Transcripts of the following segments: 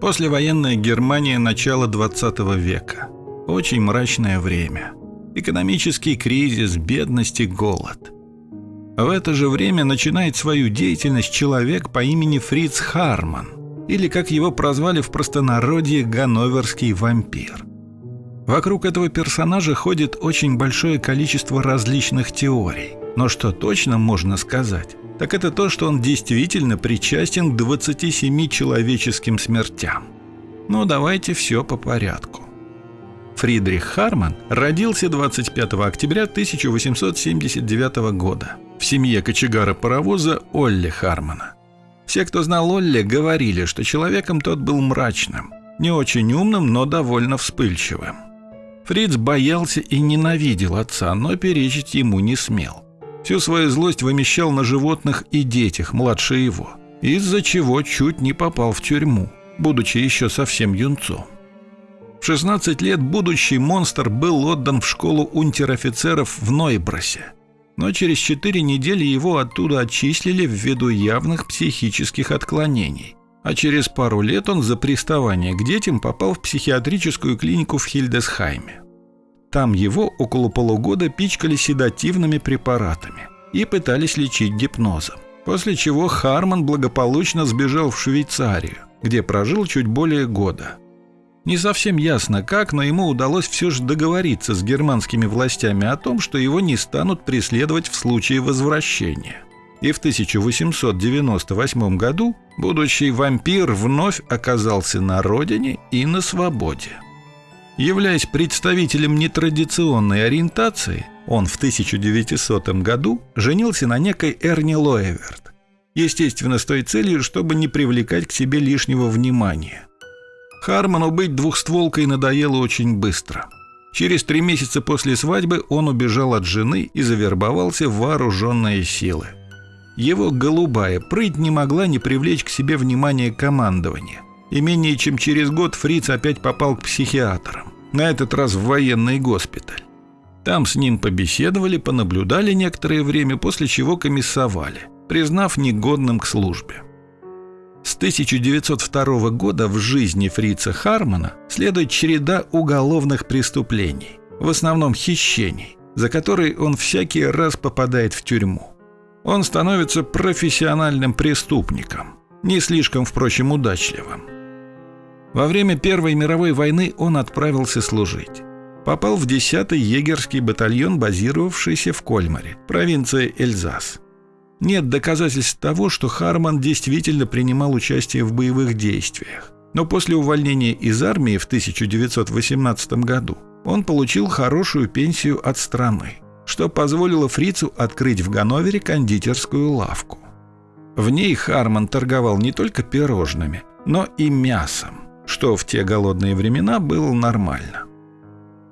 Послевоенная Германия начала 20 века. Очень мрачное время. Экономический кризис, бедность и голод. В это же время начинает свою деятельность человек по имени Фриц Харман, или, как его прозвали в простонародье, Ганноверский вампир. Вокруг этого персонажа ходит очень большое количество различных теорий. Но что точно можно сказать, так это то, что он действительно причастен к 27 человеческим смертям. Но давайте все по порядку. Фридрих Харман родился 25 октября 1879 года в семье кочегара паровоза Олли Хармана. Все, кто знал Олли, говорили, что человеком тот был мрачным, не очень умным, но довольно вспыльчивым. Фриц боялся и ненавидел отца, но перечить ему не смел. Всю свою злость вымещал на животных и детях, младше его, из-за чего чуть не попал в тюрьму, будучи еще совсем юнцом. В 16 лет будущий монстр был отдан в школу унтер-офицеров в Нойбросе, но через 4 недели его оттуда отчислили ввиду явных психических отклонений, а через пару лет он за приставание к детям попал в психиатрическую клинику в Хильдесхайме. Там его около полугода пичкали седативными препаратами и пытались лечить гипнозом. После чего Харман благополучно сбежал в Швейцарию, где прожил чуть более года. Не совсем ясно как, но ему удалось все же договориться с германскими властями о том, что его не станут преследовать в случае возвращения. И в 1898 году будущий вампир вновь оказался на родине и на свободе. Являясь представителем нетрадиционной ориентации, он в 1900 году женился на некой Эрни Лоэверт. Естественно, с той целью, чтобы не привлекать к себе лишнего внимания. Харману быть двухстволкой надоело очень быстро. Через три месяца после свадьбы он убежал от жены и завербовался в вооруженные силы. Его голубая прыть не могла не привлечь к себе внимание командования и менее чем через год Фриц опять попал к психиатрам, на этот раз в военный госпиталь. Там с ним побеседовали, понаблюдали некоторое время, после чего комиссовали, признав негодным к службе. С 1902 года в жизни Фрица Хармана следует череда уголовных преступлений, в основном хищений, за которые он всякий раз попадает в тюрьму. Он становится профессиональным преступником, не слишком, впрочем, удачливым. Во время Первой мировой войны он отправился служить. Попал в 10-й егерский батальон, базировавшийся в Кольмаре, провинция Эльзас. Нет доказательств того, что Харман действительно принимал участие в боевых действиях. Но после увольнения из армии в 1918 году он получил хорошую пенсию от страны, что позволило фрицу открыть в Ганновере кондитерскую лавку. В ней Харман торговал не только пирожными, но и мясом что в те голодные времена было нормально.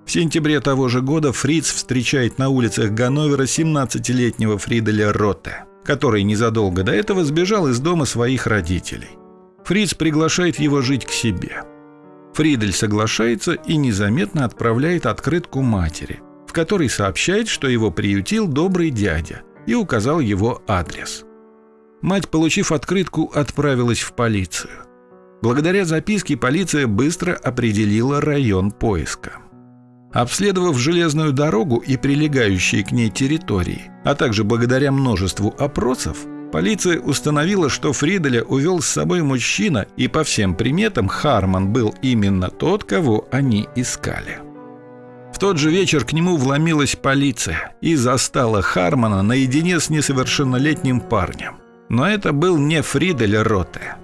В сентябре того же года Фриц встречает на улицах Ганновера 17-летнего Фриделя Ротте, который незадолго до этого сбежал из дома своих родителей. Фриц приглашает его жить к себе. Фридель соглашается и незаметно отправляет открытку матери, в которой сообщает, что его приютил добрый дядя и указал его адрес. Мать, получив открытку, отправилась в полицию. Благодаря записке полиция быстро определила район поиска. Обследовав железную дорогу и прилегающие к ней территории, а также благодаря множеству опросов, полиция установила, что Фриделя увел с собой мужчина, и по всем приметам Харман был именно тот, кого они искали. В тот же вечер к нему вломилась полиция и застала Хармана наедине с несовершеннолетним парнем. Но это был не Фридель Роте.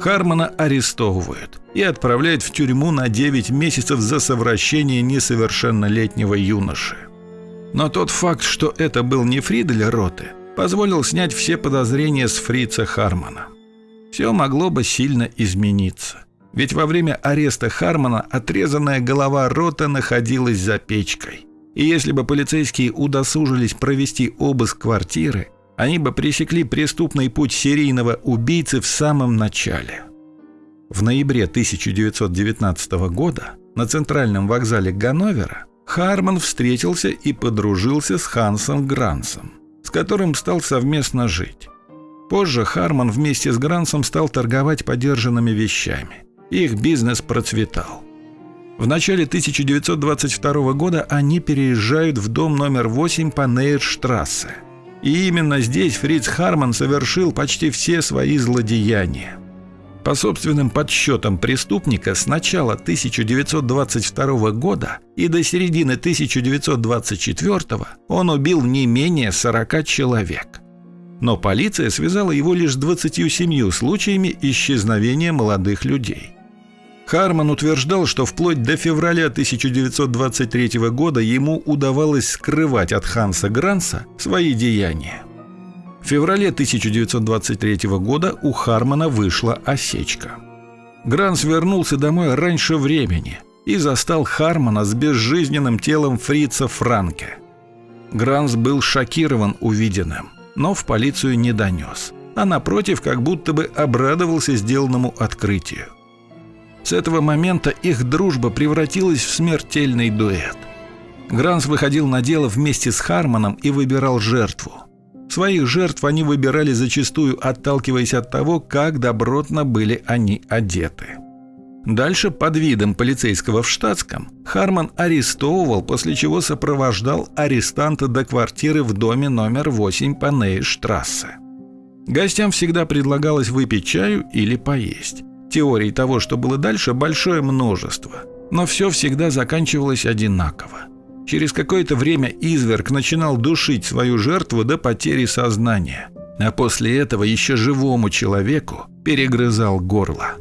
Хармона арестовывают и отправляют в тюрьму на 9 месяцев за совращение несовершеннолетнего юноши. Но тот факт, что это был не Фридель Роте, позволил снять все подозрения с фрица Хармона. Все могло бы сильно измениться. Ведь во время ареста Хармона отрезанная голова Рота находилась за печкой. И если бы полицейские удосужились провести обыск квартиры, они бы пресекли преступный путь серийного убийцы в самом начале. В ноябре 1919 года на центральном вокзале Ганновера Харман встретился и подружился с Хансом Грансом, с которым стал совместно жить. Позже Харман вместе с Грансом стал торговать подержанными вещами Их бизнес процветал. В начале 1922 года они переезжают в дом номер 8 по Нейрштрассе. И именно здесь Фриц Харман совершил почти все свои злодеяния. По собственным подсчетам преступника с начала 1922 года и до середины 1924 он убил не менее 40 человек. Но полиция связала его лишь с 27 случаями исчезновения молодых людей. Харман утверждал, что вплоть до февраля 1923 года ему удавалось скрывать от Ханса Гранса свои деяния. В феврале 1923 года у Хармана вышла осечка. Гранс вернулся домой раньше времени и застал Хармана с безжизненным телом фрица Франке. Гранс был шокирован увиденным, но в полицию не донес, а напротив как будто бы обрадовался сделанному открытию. С этого момента их дружба превратилась в смертельный дуэт. Гранс выходил на дело вместе с Харманом и выбирал жертву – Своих жертв они выбирали зачастую, отталкиваясь от того, как добротно были они одеты. Дальше, под видом полицейского в штатском, Харман арестовывал, после чего сопровождал арестанта до квартиры в доме номер 8 по Нейштрассе. Гостям всегда предлагалось выпить чаю или поесть. Теорий того, что было дальше, большое множество, но все всегда заканчивалось одинаково. Через какое-то время изверг начинал душить свою жертву до потери сознания, а после этого еще живому человеку перегрызал горло.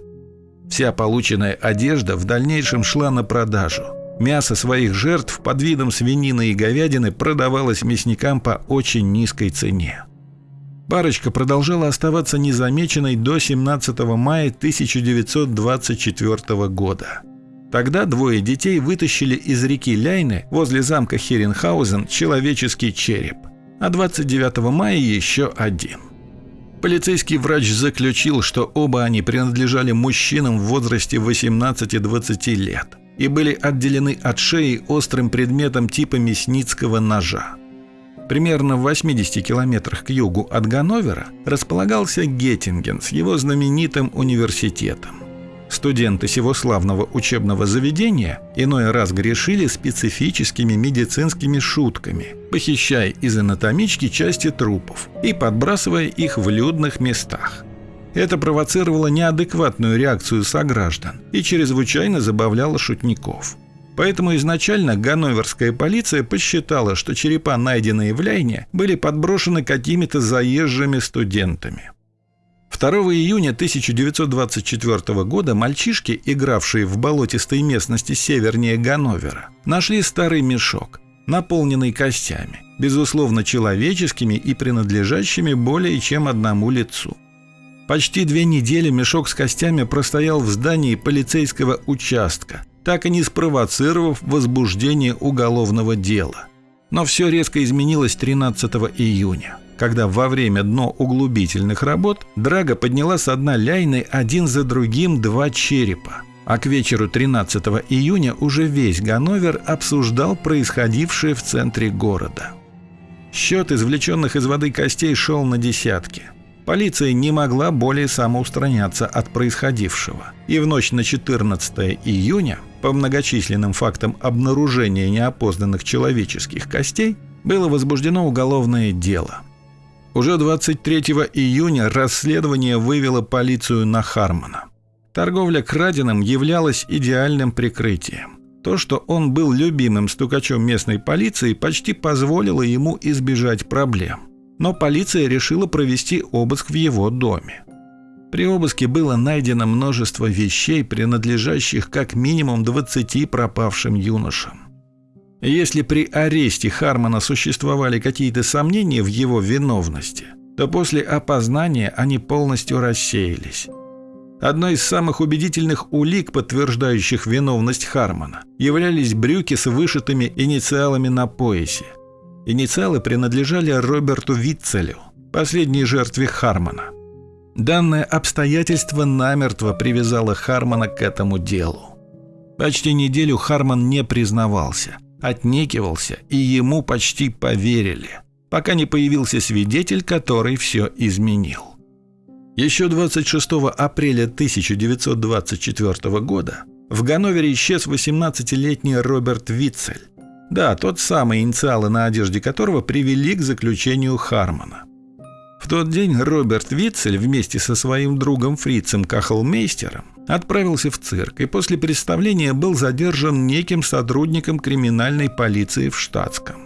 Вся полученная одежда в дальнейшем шла на продажу. Мясо своих жертв под видом свинины и говядины продавалось мясникам по очень низкой цене. Парочка продолжала оставаться незамеченной до 17 мая 1924 года. Тогда двое детей вытащили из реки Ляйны возле замка Херенхаузен человеческий череп, а 29 мая еще один. Полицейский врач заключил, что оба они принадлежали мужчинам в возрасте 18-20 лет и были отделены от шеи острым предметом типа мясницкого ножа. Примерно в 80 километрах к югу от Ганновера располагался Геттинген с его знаменитым университетом. Студенты сего славного учебного заведения иной раз грешили специфическими медицинскими шутками, похищая из анатомички части трупов и подбрасывая их в людных местах. Это провоцировало неадекватную реакцию сограждан и чрезвычайно забавляло шутников. Поэтому изначально ганноверская полиция посчитала, что черепа, найденные в Ляйне, были подброшены какими-то заезжими студентами. 2 июня 1924 года мальчишки, игравшие в болотистой местности севернее Ганновера, нашли старый мешок, наполненный костями, безусловно человеческими и принадлежащими более чем одному лицу. Почти две недели мешок с костями простоял в здании полицейского участка, так и не спровоцировав возбуждение уголовного дела. Но все резко изменилось 13 июня когда во время дно-углубительных работ Драга подняла с дна ляйны один за другим два черепа. А к вечеру 13 июня уже весь Ганновер обсуждал происходившее в центре города. Счет извлеченных из воды костей шел на десятки. Полиция не могла более самоустраняться от происходившего. И в ночь на 14 июня, по многочисленным фактам обнаружения неопознанных человеческих костей, было возбуждено уголовное дело – уже 23 июня расследование вывело полицию на Хармона. Торговля краденым являлась идеальным прикрытием. То, что он был любимым стукачом местной полиции, почти позволило ему избежать проблем. Но полиция решила провести обыск в его доме. При обыске было найдено множество вещей, принадлежащих как минимум 20 пропавшим юношам. Если при аресте Хармона существовали какие-то сомнения в его виновности, то после опознания они полностью рассеялись. Одной из самых убедительных улик, подтверждающих виновность Хармона, являлись брюки с вышитыми инициалами на поясе. Инициалы принадлежали Роберту Витцелю, последней жертве Хармона. Данное обстоятельство намертво привязало Хармона к этому делу. Почти неделю Харман не признавался – отнекивался, и ему почти поверили, пока не появился свидетель, который все изменил. Еще 26 апреля 1924 года в Ганновере исчез 18-летний Роберт Витцель. Да, тот самый, инициалы на одежде которого привели к заключению Хармона. В тот день Роберт Витцель вместе со своим другом Фрицем Кахлмейстером отправился в цирк и после представления был задержан неким сотрудником криминальной полиции в штатском.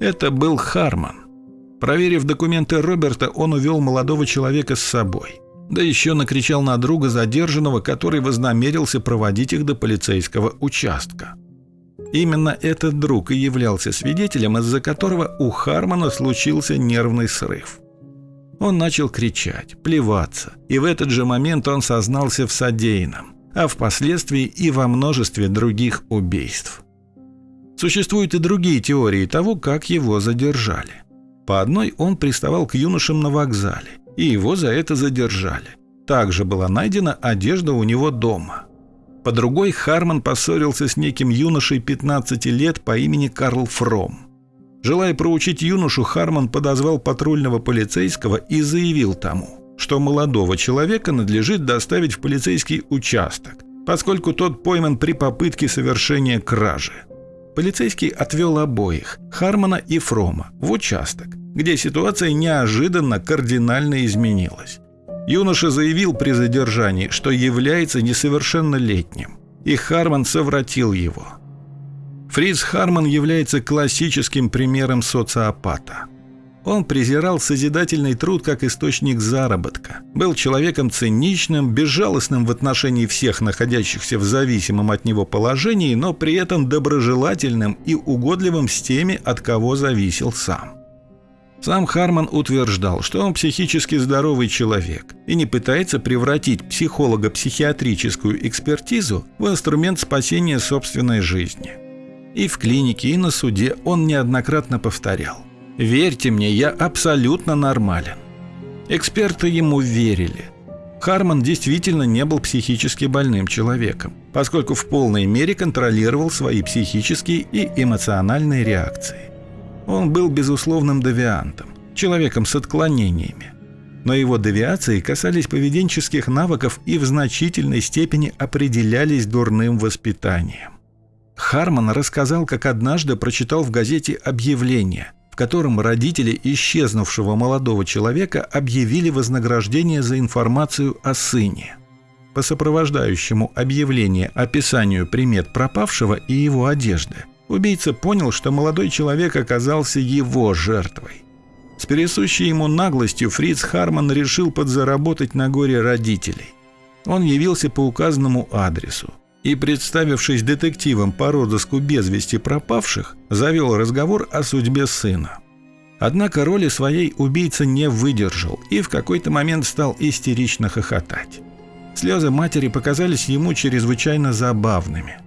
Это был Харман. Проверив документы Роберта, он увел молодого человека с собой. Да еще накричал на друга задержанного, который вознамерился проводить их до полицейского участка. Именно этот друг и являлся свидетелем, из-за которого у Хармана случился нервный срыв. Он начал кричать, плеваться, и в этот же момент он сознался в содеянном, а впоследствии и во множестве других убийств. Существуют и другие теории того, как его задержали. По одной он приставал к юношам на вокзале, и его за это задержали. Также была найдена одежда у него дома. По другой Харман поссорился с неким юношей 15 лет по имени Карл Фром. Желая проучить юношу, Харман подозвал патрульного полицейского и заявил тому, что молодого человека надлежит доставить в полицейский участок, поскольку тот пойман при попытке совершения кражи. Полицейский отвел обоих, Хармана и Фрома, в участок, где ситуация неожиданно кардинально изменилась. Юноша заявил при задержании, что является несовершеннолетним, и Харман совратил его – Фриц Харман является классическим примером социопата. Он презирал созидательный труд как источник заработка, был человеком циничным, безжалостным в отношении всех находящихся в зависимом от него положении, но при этом доброжелательным и угодливым с теми, от кого зависел сам. Сам Харман утверждал, что он психически здоровый человек и не пытается превратить психолого-психиатрическую экспертизу в инструмент спасения собственной жизни – и в клинике, и на суде он неоднократно повторял. «Верьте мне, я абсолютно нормален». Эксперты ему верили. Харман действительно не был психически больным человеком, поскольку в полной мере контролировал свои психические и эмоциональные реакции. Он был безусловным девиантом, человеком с отклонениями. Но его девиации касались поведенческих навыков и в значительной степени определялись дурным воспитанием. Харман рассказал, как однажды прочитал в газете объявление, в котором родители исчезнувшего молодого человека объявили вознаграждение за информацию о сыне. По сопровождающему объявление описанию примет пропавшего и его одежды, убийца понял, что молодой человек оказался его жертвой. С пересущей ему наглостью Фриц Харман решил подзаработать на горе родителей. Он явился по указанному адресу и, представившись детективом по розыску без вести пропавших, завел разговор о судьбе сына. Однако роли своей убийца не выдержал и в какой-то момент стал истерично хохотать. Слезы матери показались ему чрезвычайно забавными.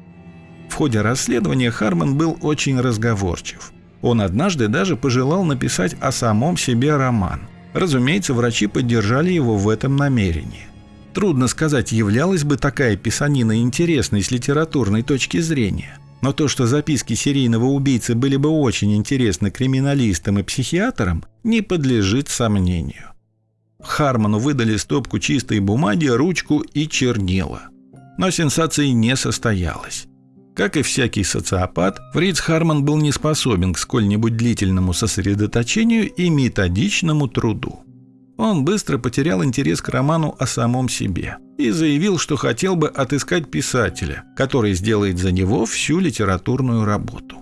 В ходе расследования Харман был очень разговорчив. Он однажды даже пожелал написать о самом себе роман. Разумеется, врачи поддержали его в этом намерении. Трудно сказать, являлась бы такая писанина интересной с литературной точки зрения. Но то, что записки серийного убийцы были бы очень интересны криминалистам и психиатрам, не подлежит сомнению. Харману выдали стопку чистой бумаги, ручку и чернила. Но сенсации не состоялось. Как и всякий социопат, Фриц Харман был не способен к сколь-нибудь длительному сосредоточению и методичному труду. Он быстро потерял интерес к роману о самом себе и заявил, что хотел бы отыскать писателя, который сделает за него всю литературную работу.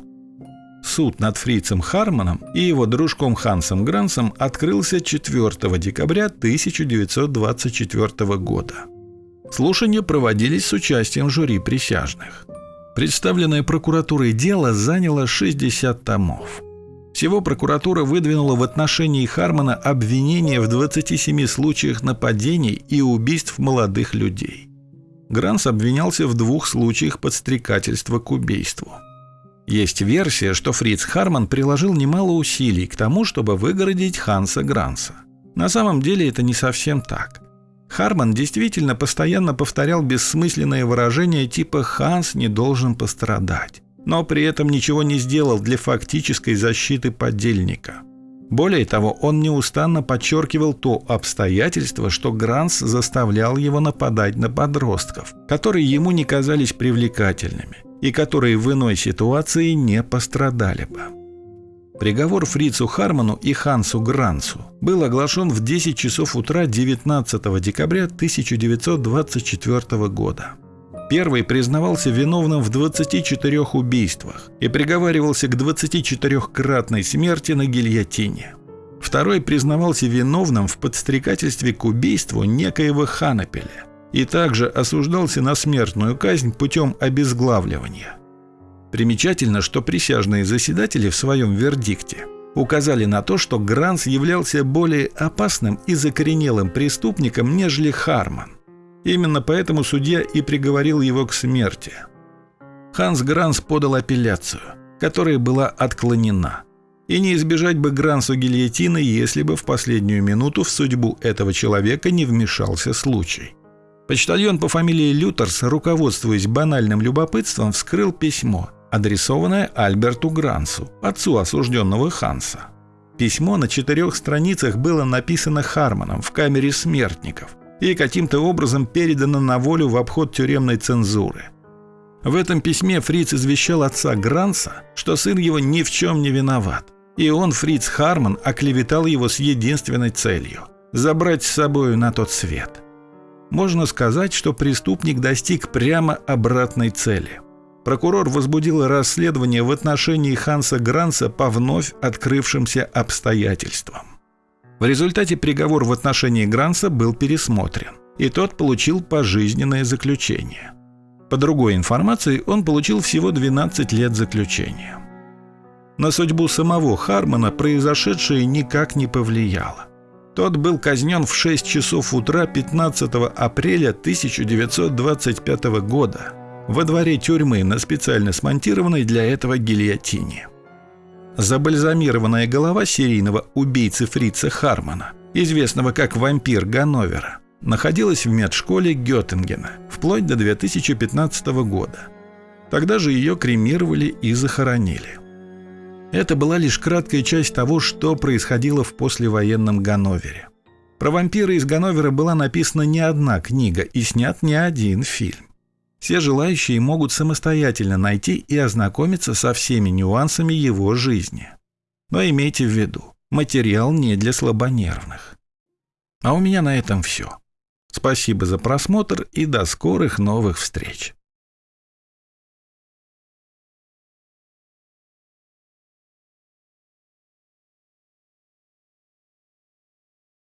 Суд над фрицем Харманом и его дружком Хансом Грансом открылся 4 декабря 1924 года. Слушания проводились с участием жюри присяжных. Представленное прокуратурой дело заняло 60 томов – всего прокуратура выдвинула в отношении Хармана обвинения в 27 случаях нападений и убийств молодых людей. Гранс обвинялся в двух случаях подстрекательства к убийству. Есть версия, что Фриц Харман приложил немало усилий к тому, чтобы выгородить Ханса Гранса. На самом деле это не совсем так. Харман действительно постоянно повторял бессмысленные выражения типа «Ханс не должен пострадать» но при этом ничего не сделал для фактической защиты подельника. Более того, он неустанно подчеркивал то обстоятельство, что Гранс заставлял его нападать на подростков, которые ему не казались привлекательными и которые в иной ситуации не пострадали бы. Приговор Фрицу Харману и Хансу Грансу был оглашен в 10 часов утра 19 декабря 1924 года. Первый признавался виновным в 24 убийствах и приговаривался к 24-кратной смерти на гильотине. Второй признавался виновным в подстрекательстве к убийству некоего Ханапеля и также осуждался на смертную казнь путем обезглавливания. Примечательно, что присяжные заседатели в своем вердикте указали на то, что Гранс являлся более опасным и закоренелым преступником, нежели Харман. Именно поэтому судья и приговорил его к смерти. Ханс Гранс подал апелляцию, которая была отклонена. И не избежать бы Грансу гильотины, если бы в последнюю минуту в судьбу этого человека не вмешался случай. Почтальон по фамилии Лютерс, руководствуясь банальным любопытством, вскрыл письмо, адресованное Альберту Грансу, отцу осужденного Ханса. Письмо на четырех страницах было написано Харманом в камере смертников, и каким-то образом передано на волю в обход тюремной цензуры. В этом письме Фриц извещал отца Гранса, что сын его ни в чем не виноват, и он, Фриц Харман, оклеветал его с единственной целью – забрать с собою на тот свет. Можно сказать, что преступник достиг прямо обратной цели. Прокурор возбудил расследование в отношении Ханса Гранса по вновь открывшимся обстоятельствам. В результате приговор в отношении Гранса был пересмотрен, и тот получил пожизненное заключение. По другой информации, он получил всего 12 лет заключения. На судьбу самого Хармона произошедшее никак не повлияло. Тот был казнен в 6 часов утра 15 апреля 1925 года во дворе тюрьмы на специально смонтированной для этого гильотине. Забальзамированная голова серийного убийцы Фрица Хармана, известного как вампир Ганновера, находилась в медшколе Геттингена вплоть до 2015 года. Тогда же ее кремировали и захоронили. Это была лишь краткая часть того, что происходило в послевоенном Ганновере. Про вампира из Ганновера была написана не одна книга и снят не один фильм. Все желающие могут самостоятельно найти и ознакомиться со всеми нюансами его жизни. Но имейте в виду, материал не для слабонервных. А у меня на этом все. Спасибо за просмотр и до скорых новых встреч.